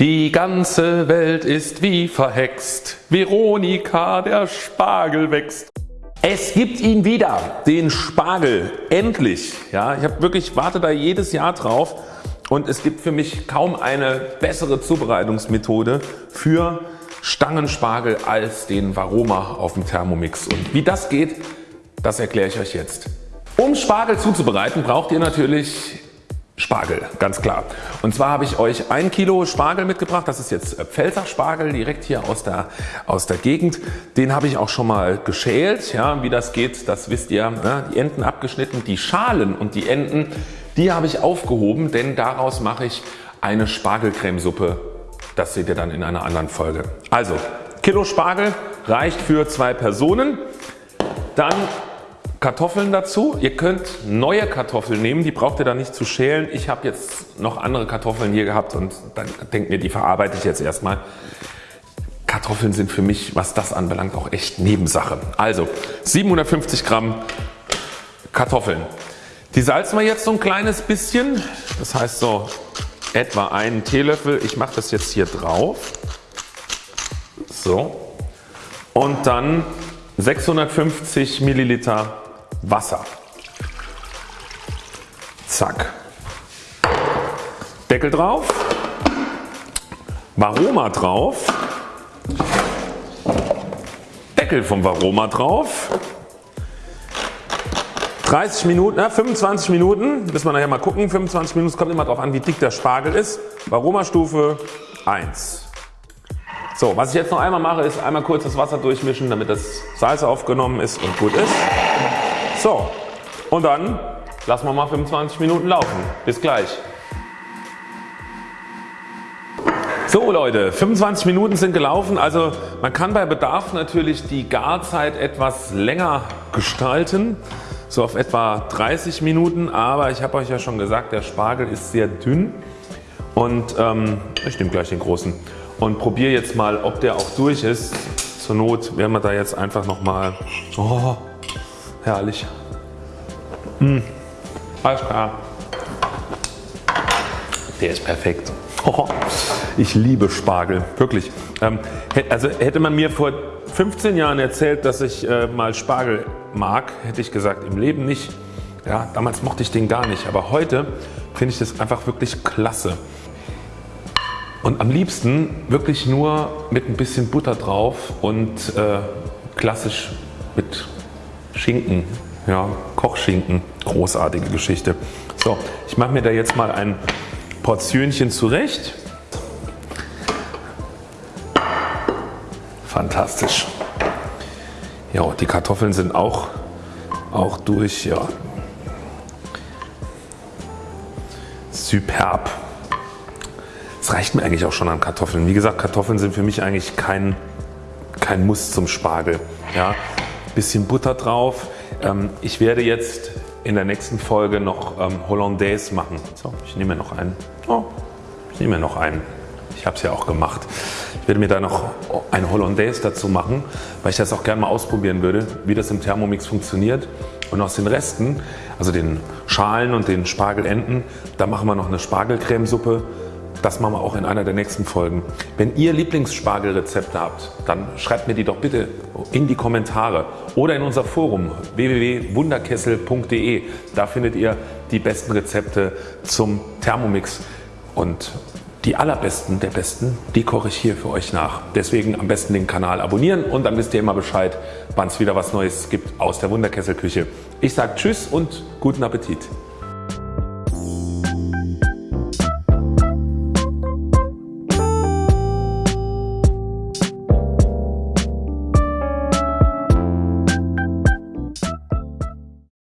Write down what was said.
Die ganze Welt ist wie verhext, Veronika, der Spargel wächst. Es gibt ihn wieder, den Spargel, endlich. Ja, ich habe wirklich warte da jedes Jahr drauf und es gibt für mich kaum eine bessere Zubereitungsmethode für Stangenspargel als den Varoma auf dem Thermomix und wie das geht, das erkläre ich euch jetzt. Um Spargel zuzubereiten braucht ihr natürlich Spargel, ganz klar. Und zwar habe ich euch ein Kilo Spargel mitgebracht. Das ist jetzt Pfälzer Spargel direkt hier aus der, aus der Gegend. Den habe ich auch schon mal geschält. Ja, wie das geht, das wisst ihr. Ne? Die Enden abgeschnitten, die Schalen und die Enden, die habe ich aufgehoben, denn daraus mache ich eine Spargelcremesuppe. Das seht ihr dann in einer anderen Folge. Also Kilo Spargel reicht für zwei Personen. Dann Kartoffeln dazu. Ihr könnt neue Kartoffeln nehmen, die braucht ihr da nicht zu schälen. Ich habe jetzt noch andere Kartoffeln hier gehabt und dann denkt mir, die verarbeite ich jetzt erstmal. Kartoffeln sind für mich, was das anbelangt, auch echt Nebensache. Also 750 Gramm Kartoffeln. Die salzen wir jetzt so ein kleines bisschen, das heißt so etwa einen Teelöffel. Ich mache das jetzt hier drauf. So. Und dann 650 Milliliter Wasser. Zack. Deckel drauf. Varoma drauf. Deckel vom Varoma drauf. 30 Minuten, äh, 25 Minuten, müssen wir nachher mal gucken. 25 Minuten, kommt immer darauf an wie dick der Spargel ist. Varoma Stufe 1. So, was ich jetzt noch einmal mache ist einmal kurz das Wasser durchmischen damit das Salz aufgenommen ist und gut ist. So und dann lassen wir mal 25 Minuten laufen. Bis gleich. So Leute, 25 Minuten sind gelaufen. Also man kann bei Bedarf natürlich die Garzeit etwas länger gestalten. So auf etwa 30 Minuten. Aber ich habe euch ja schon gesagt, der Spargel ist sehr dünn. Und ähm, ich nehme gleich den großen und probiere jetzt mal ob der auch durch ist. Zur Not werden wir da jetzt einfach nochmal oh, Herrlich. Mmh. Alles klar. Der ist perfekt. Oh, ich liebe Spargel, wirklich. Ähm, also hätte man mir vor 15 Jahren erzählt, dass ich äh, mal Spargel mag, hätte ich gesagt im Leben nicht. Ja, damals mochte ich den gar nicht, aber heute finde ich das einfach wirklich klasse. Und am liebsten wirklich nur mit ein bisschen Butter drauf und äh, klassisch mit Schinken, ja, Kochschinken, großartige Geschichte. So, ich mache mir da jetzt mal ein Portionchen zurecht. Fantastisch. Ja, die Kartoffeln sind auch, auch durch. Ja. Superb. Es reicht mir eigentlich auch schon an Kartoffeln. Wie gesagt, Kartoffeln sind für mich eigentlich kein, kein Muss zum Spargel. Ja bisschen Butter drauf. Ähm, ich werde jetzt in der nächsten Folge noch ähm, Hollandaise machen. So, ich nehme mir noch einen. Oh, ich nehme mir noch einen. Ich habe es ja auch gemacht. Ich werde mir da noch ein Hollandaise dazu machen, weil ich das auch gerne mal ausprobieren würde, wie das im Thermomix funktioniert. Und aus den Resten, also den Schalen und den Spargelenden, da machen wir noch eine Spargelcremesuppe das machen wir auch in einer der nächsten Folgen. Wenn ihr Lieblingsspargelrezepte habt, dann schreibt mir die doch bitte in die Kommentare oder in unser Forum www.wunderkessel.de. Da findet ihr die besten Rezepte zum Thermomix und die allerbesten der besten, die koche ich hier für euch nach. Deswegen am besten den Kanal abonnieren und dann wisst ihr immer Bescheid, wann es wieder was Neues gibt aus der Wunderkesselküche. Ich sage Tschüss und guten Appetit.